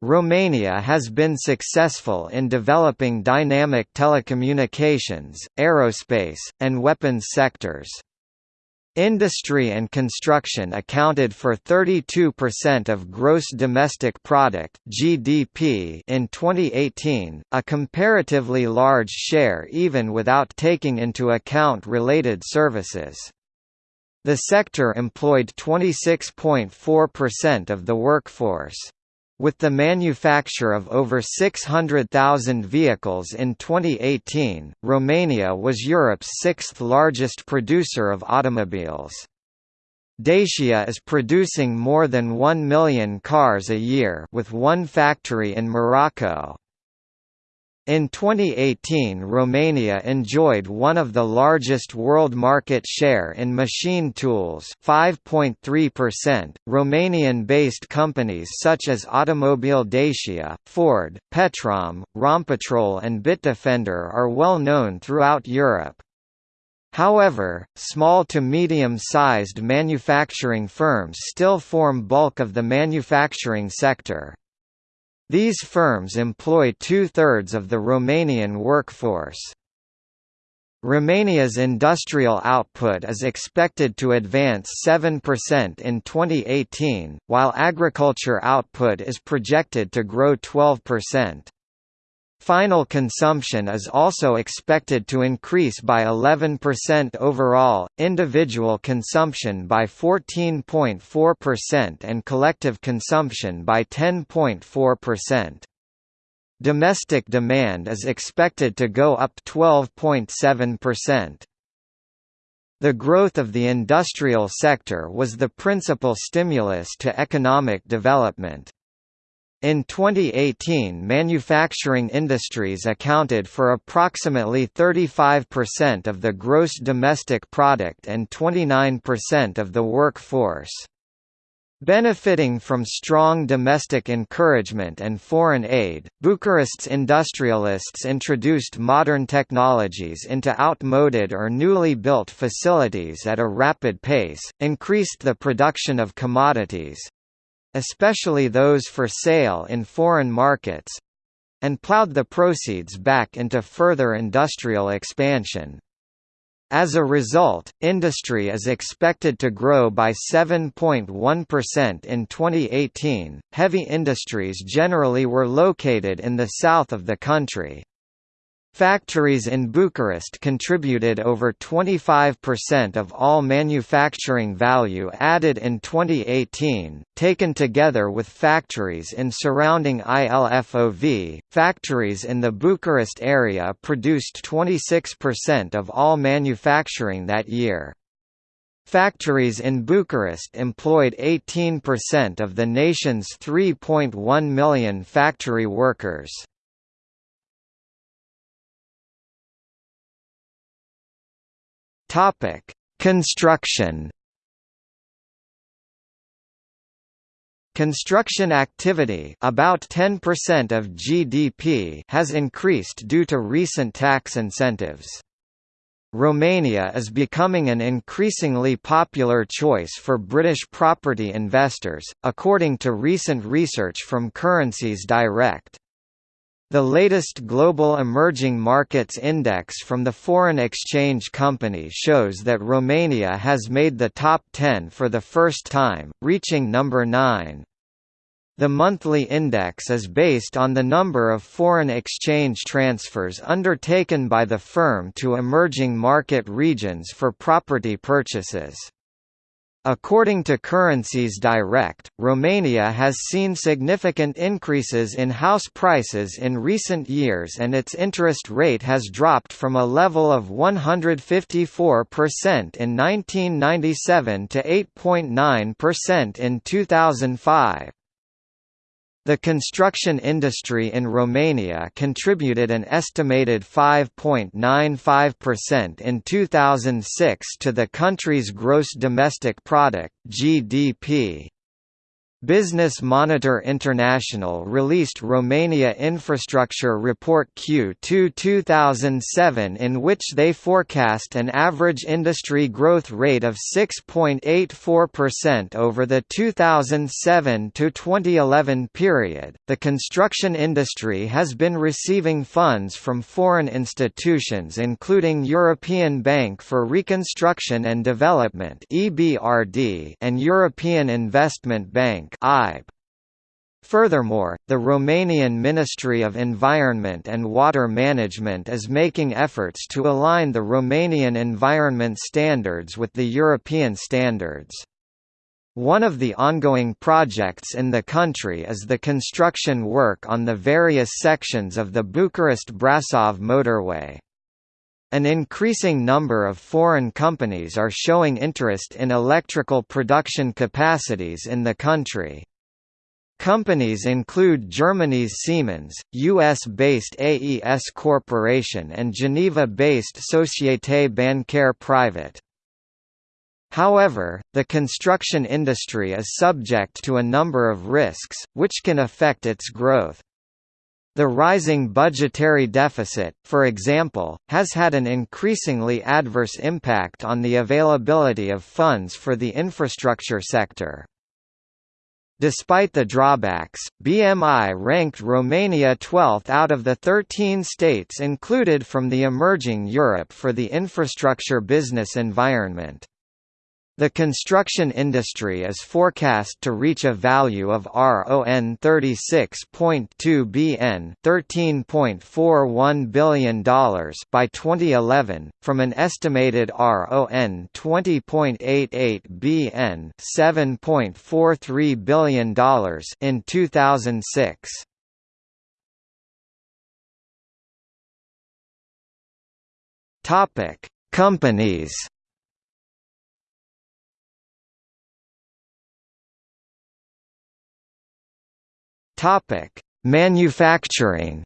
Romania has been successful in developing dynamic telecommunications, aerospace, and weapons sectors. Industry and construction accounted for 32% of gross domestic product (GDP) in 2018, a comparatively large share even without taking into account related services. The sector employed 26.4% of the workforce. With the manufacture of over 600,000 vehicles in 2018, Romania was Europe's sixth largest producer of automobiles. Dacia is producing more than 1 million cars a year with one factory in Morocco. In 2018 Romania enjoyed one of the largest world market share in machine tools 5.3%. Romanian-based companies such as Automobile Dacia, Ford, Petrom, Rompetrol and Bitdefender are well known throughout Europe. However, small to medium-sized manufacturing firms still form bulk of the manufacturing sector. These firms employ two-thirds of the Romanian workforce. Romania's industrial output is expected to advance 7% in 2018, while agriculture output is projected to grow 12%. Final consumption is also expected to increase by 11% overall, individual consumption by 14.4% and collective consumption by 10.4%. Domestic demand is expected to go up 12.7%. The growth of the industrial sector was the principal stimulus to economic development. In 2018 manufacturing industries accounted for approximately 35% of the gross domestic product and 29% of the workforce. Benefiting from strong domestic encouragement and foreign aid, Bucharest's industrialists introduced modern technologies into outmoded or newly built facilities at a rapid pace, increased the production of commodities, especially those for sale in foreign markets and plowed the proceeds back into further industrial expansion. As a result, industry is expected to grow by 7.1% in 2018. Heavy industries generally were located in the south of the country. Factories in Bucharest contributed over 25% of all manufacturing value added in 2018. Taken together with factories in surrounding ILFOV, factories in the Bucharest area produced 26% of all manufacturing that year. Factories in Bucharest employed 18% of the nation's 3.1 million factory workers. Topic: Construction. Construction activity about 10% of GDP has increased due to recent tax incentives. Romania is becoming an increasingly popular choice for British property investors, according to recent research from Currencies Direct. The latest Global Emerging Markets Index from the Foreign Exchange Company shows that Romania has made the top 10 for the first time, reaching number 9. The monthly index is based on the number of foreign exchange transfers undertaken by the firm to emerging market regions for property purchases. According to Currencies Direct, Romania has seen significant increases in house prices in recent years and its interest rate has dropped from a level of 154% in 1997 to 8.9% in 2005. The construction industry in Romania contributed an estimated 5.95% in 2006 to the country's gross domestic product (GDP). Business Monitor International released Romania Infrastructure Report Q2 2007 in which they forecast an average industry growth rate of 6.84% over the 2007 to 2011 period. The construction industry has been receiving funds from foreign institutions including European Bank for Reconstruction and Development (EBRD) and European Investment Bank Bank Furthermore, the Romanian Ministry of Environment and Water Management is making efforts to align the Romanian environment standards with the European standards. One of the ongoing projects in the country is the construction work on the various sections of the Bucharest-Brasov motorway. An increasing number of foreign companies are showing interest in electrical production capacities in the country. Companies include Germany's Siemens, US-based AES Corporation and Geneva-based Société Bancaire Private. However, the construction industry is subject to a number of risks, which can affect its growth. The rising budgetary deficit, for example, has had an increasingly adverse impact on the availability of funds for the infrastructure sector. Despite the drawbacks, BMI ranked Romania 12th out of the 13 states included from the Emerging Europe for the infrastructure business environment. The construction industry is forecast to reach a value of RON 36.2 BN $13.41 billion by 2011, from an estimated RON 20.88 BN $7.43 billion in 2006. Companies Topic: Manufacturing.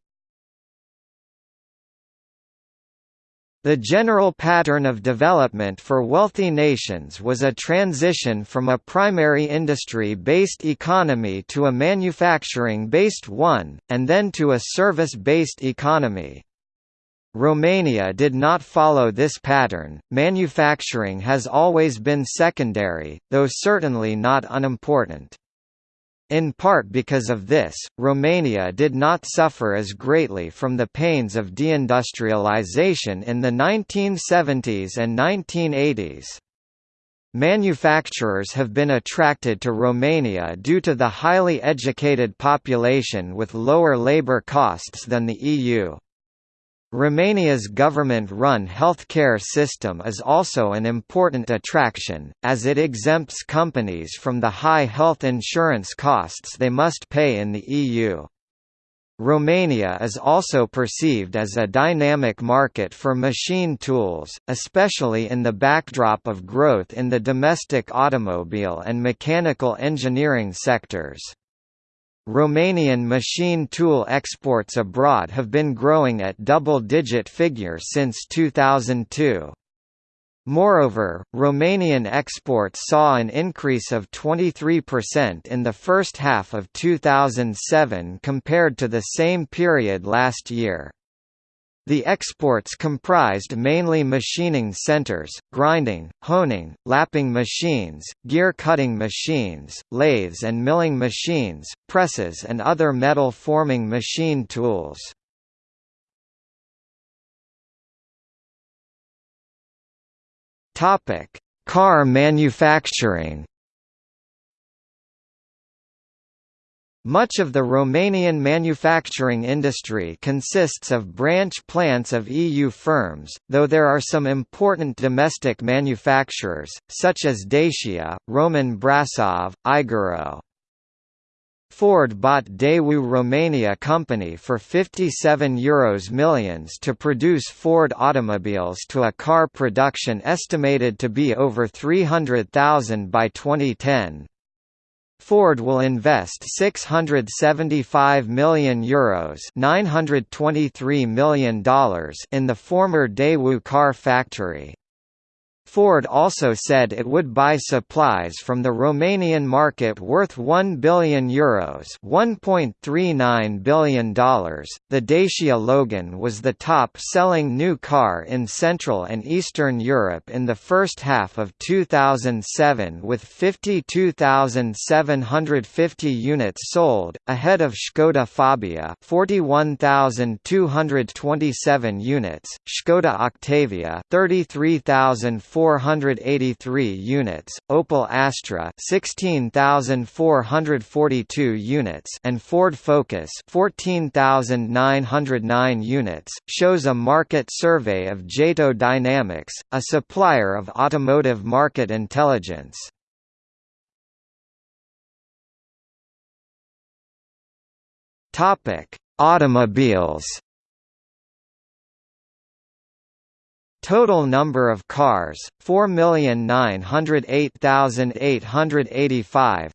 The general pattern of development for wealthy nations was a transition from a primary industry-based economy to a manufacturing-based one, and then to a service-based economy. Romania did not follow this pattern. Manufacturing has always been secondary, though certainly not unimportant. In part because of this, Romania did not suffer as greatly from the pains of deindustrialization in the 1970s and 1980s. Manufacturers have been attracted to Romania due to the highly educated population with lower labour costs than the EU. Romania's government-run healthcare system is also an important attraction, as it exempts companies from the high health insurance costs they must pay in the EU. Romania is also perceived as a dynamic market for machine tools, especially in the backdrop of growth in the domestic automobile and mechanical engineering sectors. Romanian machine tool exports abroad have been growing at double-digit figure since 2002. Moreover, Romanian exports saw an increase of 23% in the first half of 2007 compared to the same period last year. The exports comprised mainly machining centers, grinding, honing, lapping machines, gear-cutting machines, lathes and milling machines, presses and other metal forming machine tools. Car manufacturing Much of the Romanian manufacturing industry consists of branch plants of EU firms, though there are some important domestic manufacturers, such as Dacia, Roman Brasov, Igoro. Ford bought Daewoo Romania company for €57 Euros millions to produce Ford automobiles to a car production estimated to be over 300,000 by 2010. Ford will invest €675 million, Euros $923 million in the former Daewoo car factory. Ford also said it would buy supplies from the Romanian market worth €1 billion Euros $1.39 billion. The Dacia Logan was the top-selling new car in Central and Eastern Europe in the first half of 2007 with 52,750 units sold, ahead of Škoda Fabia 41,227 units, Škoda Octavia 33,483 units, Opel Astra 16,442 units and Ford Focus 14,909 units, shows a market survey of JATO Dynamics, a supplier of automotive market intelligence. Topic: Automobiles. Total number of cars 4,908,885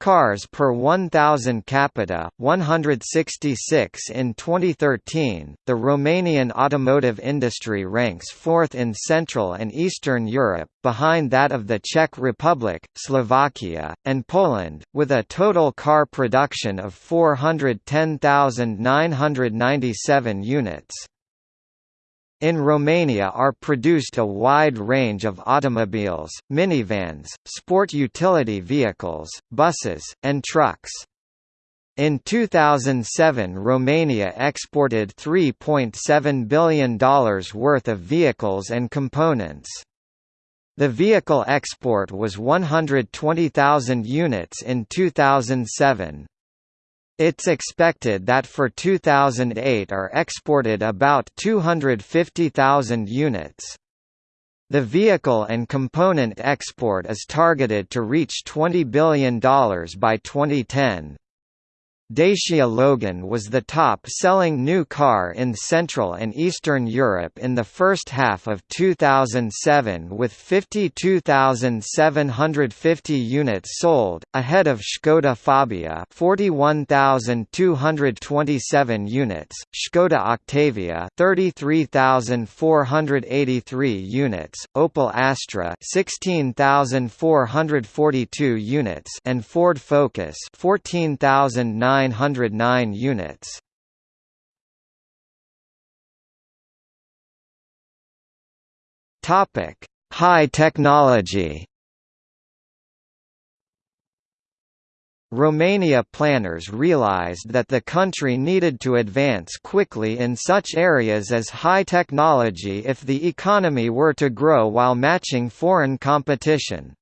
Cars per 1,000 capita, 166 in 2013. The Romanian automotive industry ranks fourth in Central and Eastern Europe, behind that of the Czech Republic, Slovakia, and Poland, with a total car production of 410,997 units. In Romania are produced a wide range of automobiles, minivans, sport utility vehicles, buses, and trucks. In 2007 Romania exported $3.7 billion worth of vehicles and components. The vehicle export was 120,000 units in 2007. It's expected that for 2008 are exported about 250,000 units. The vehicle and component export is targeted to reach $20 billion by 2010. Dacia Logan was the top-selling new car in Central and Eastern Europe in the first half of 2007 with 52,750 units sold, ahead of Škoda Fabia 41,227 units, Škoda Octavia 33,483 units, Opel Astra 16,442 units and Ford Focus 14,900 909 units. Topic: High technology. Romania planners realized that the country needed to advance quickly in such areas as high technology if the economy were to grow while matching foreign competition.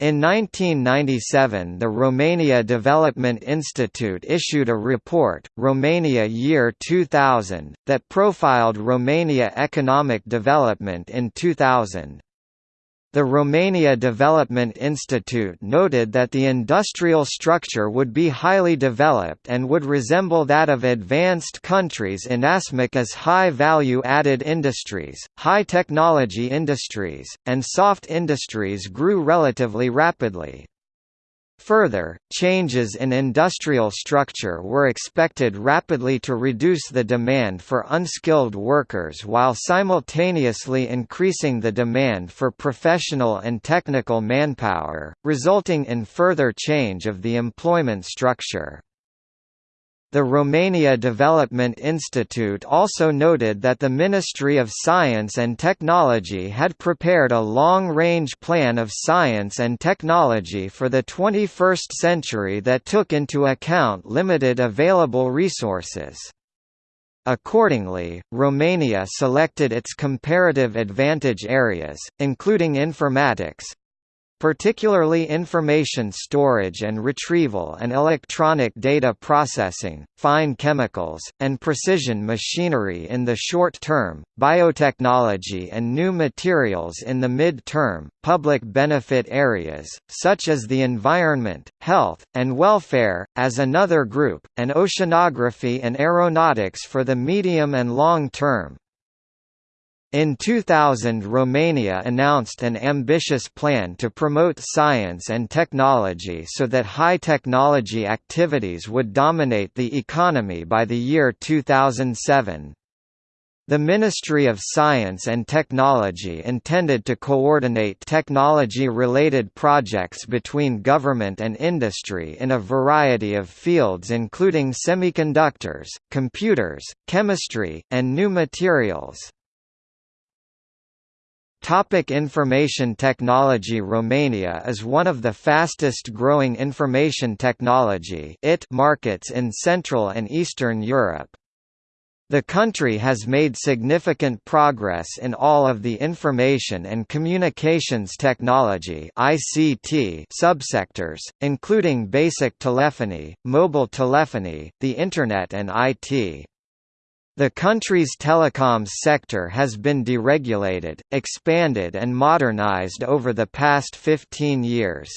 In 1997 the Romania Development Institute issued a report, Romania Year 2000, that profiled Romania economic development in 2000. The Romania Development Institute noted that the industrial structure would be highly developed and would resemble that of advanced countries inasmuch as high value-added industries, high-technology industries, and soft industries grew relatively rapidly. Further, changes in industrial structure were expected rapidly to reduce the demand for unskilled workers while simultaneously increasing the demand for professional and technical manpower, resulting in further change of the employment structure. The Romania Development Institute also noted that the Ministry of Science and Technology had prepared a long-range plan of science and technology for the 21st century that took into account limited available resources. Accordingly, Romania selected its comparative advantage areas, including informatics, particularly information storage and retrieval and electronic data processing, fine chemicals, and precision machinery in the short term, biotechnology and new materials in the mid-term, public benefit areas, such as the environment, health, and welfare, as another group, and oceanography and aeronautics for the medium and long term, in 2000 Romania announced an ambitious plan to promote science and technology so that high-technology activities would dominate the economy by the year 2007. The Ministry of Science and Technology intended to coordinate technology-related projects between government and industry in a variety of fields including semiconductors, computers, chemistry, and new materials. Topic information technology Romania is one of the fastest growing information technology IT markets in Central and Eastern Europe. The country has made significant progress in all of the information and communications technology (ICT) subsectors, including basic telephony, mobile telephony, the internet and IT. The country's telecoms sector has been deregulated, expanded and modernized over the past 15 years.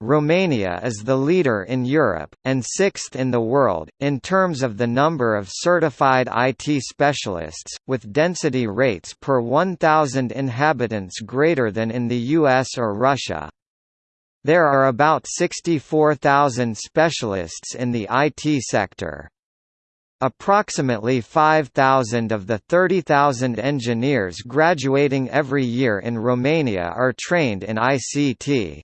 Romania is the leader in Europe, and sixth in the world, in terms of the number of certified IT specialists, with density rates per 1,000 inhabitants greater than in the US or Russia. There are about 64,000 specialists in the IT sector. Approximately 5,000 of the 30,000 engineers graduating every year in Romania are trained in ICT.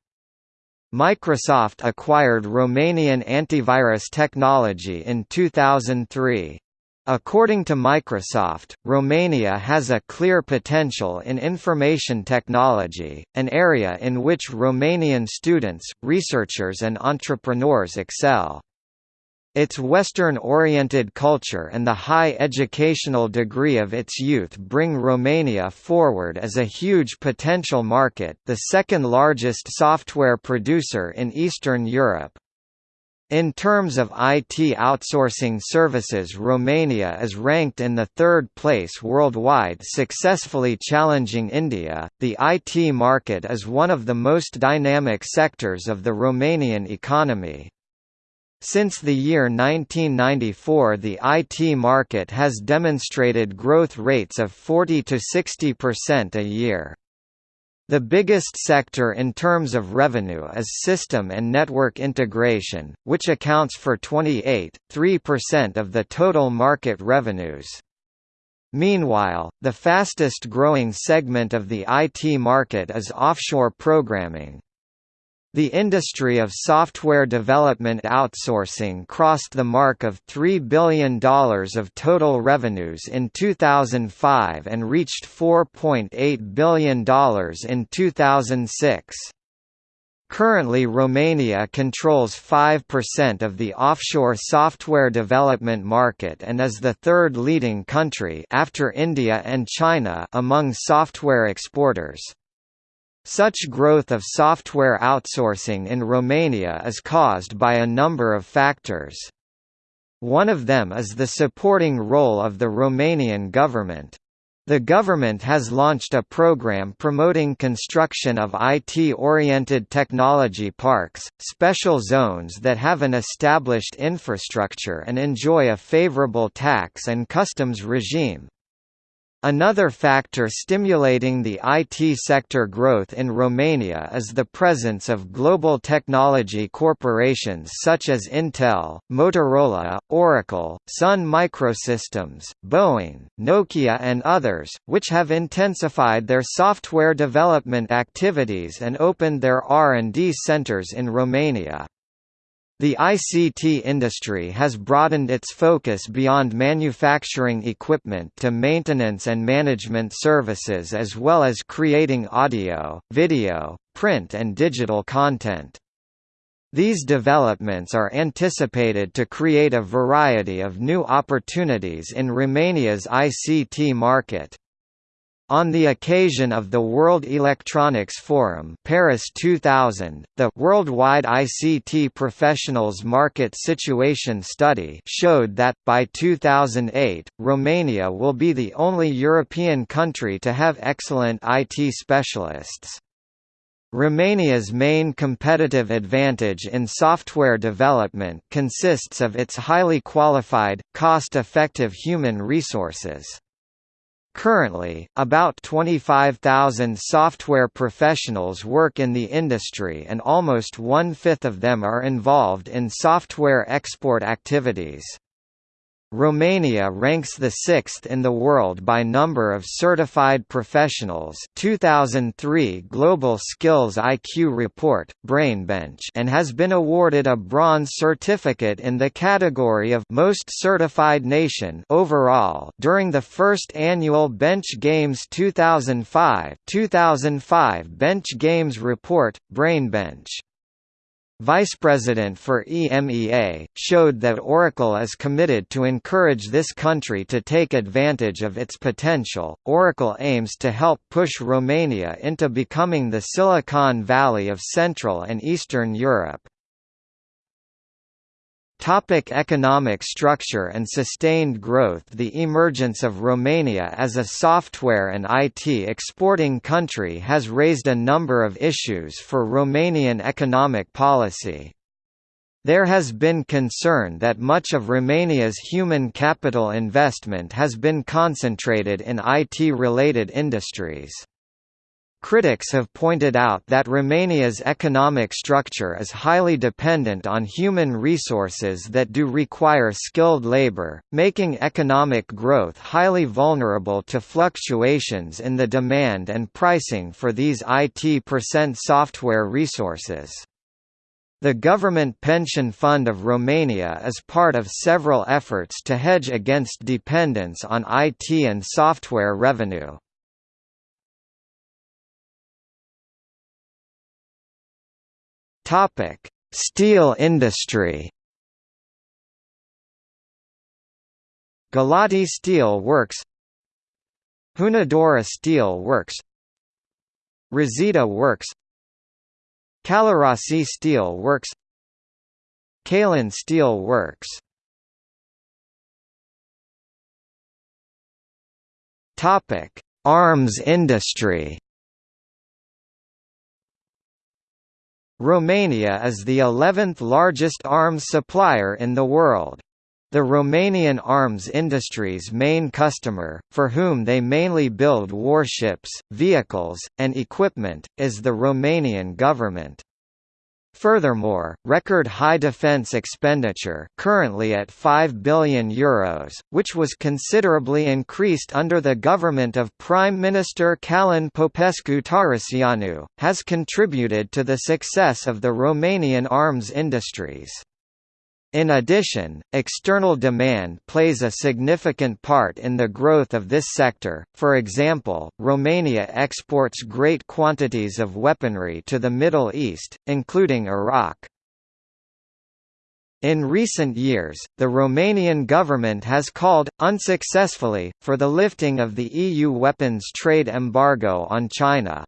Microsoft acquired Romanian antivirus technology in 2003. According to Microsoft, Romania has a clear potential in information technology, an area in which Romanian students, researchers and entrepreneurs excel. Its Western-oriented culture and the high educational degree of its youth bring Romania forward as a huge potential market the second largest software producer in Eastern Europe. In terms of IT outsourcing services Romania is ranked in the third place worldwide successfully challenging India. The IT market is one of the most dynamic sectors of the Romanian economy. Since the year 1994 the IT market has demonstrated growth rates of 40 to 60% a year. The biggest sector in terms of revenue is system and network integration, which accounts for 28.3% of the total market revenues. Meanwhile, the fastest growing segment of the IT market is offshore programming. The industry of software development outsourcing crossed the mark of $3 billion of total revenues in 2005 and reached $4.8 billion in 2006. Currently Romania controls 5% of the offshore software development market and is the third leading country after India and China among software exporters. Such growth of software outsourcing in Romania is caused by a number of factors. One of them is the supporting role of the Romanian government. The government has launched a program promoting construction of IT-oriented technology parks, special zones that have an established infrastructure and enjoy a favorable tax and customs regime. Another factor stimulating the IT sector growth in Romania is the presence of global technology corporations such as Intel, Motorola, Oracle, Sun Microsystems, Boeing, Nokia and others, which have intensified their software development activities and opened their R&D centers in Romania. The ICT industry has broadened its focus beyond manufacturing equipment to maintenance and management services as well as creating audio, video, print and digital content. These developments are anticipated to create a variety of new opportunities in Romania's ICT market. On the occasion of the World Electronics Forum Paris 2000, the Worldwide ICT Professionals Market Situation Study showed that, by 2008, Romania will be the only European country to have excellent IT specialists. Romania's main competitive advantage in software development consists of its highly qualified, cost-effective human resources. Currently, about 25,000 software professionals work in the industry and almost one-fifth of them are involved in software export activities. Romania ranks the sixth in the world by number of certified professionals 2003 Global Skills IQ Report, Brainbench and has been awarded a bronze certificate in the category of Most Certified Nation overall during the first annual Bench Games 2005 2005 Bench Games Report, Brainbench. Vice President for EMEA, showed that Oracle is committed to encourage this country to take advantage of its potential. Oracle aims to help push Romania into becoming the Silicon Valley of Central and Eastern Europe. Topic economic structure and sustained growth The emergence of Romania as a software and IT exporting country has raised a number of issues for Romanian economic policy. There has been concern that much of Romania's human capital investment has been concentrated in IT-related industries. Critics have pointed out that Romania's economic structure is highly dependent on human resources that do require skilled labor, making economic growth highly vulnerable to fluctuations in the demand and pricing for these IT percent software resources. The Government Pension Fund of Romania is part of several efforts to hedge against dependence on IT and software revenue. Topic: Steel industry. Galati Steel Works, Hunedoara Steel Works, Resita Works, Calarasi Steel Works, Kalin Steel Works. Topic: Arms industry. Romania is the 11th largest arms supplier in the world. The Romanian arms industry's main customer, for whom they mainly build warships, vehicles, and equipment, is the Romanian government. Furthermore, record high defence expenditure currently at €5 billion, Euros, which was considerably increased under the government of Prime Minister Calin Popescu Tariceanu, has contributed to the success of the Romanian arms industries. In addition, external demand plays a significant part in the growth of this sector, for example, Romania exports great quantities of weaponry to the Middle East, including Iraq. In recent years, the Romanian government has called, unsuccessfully, for the lifting of the EU weapons trade embargo on China.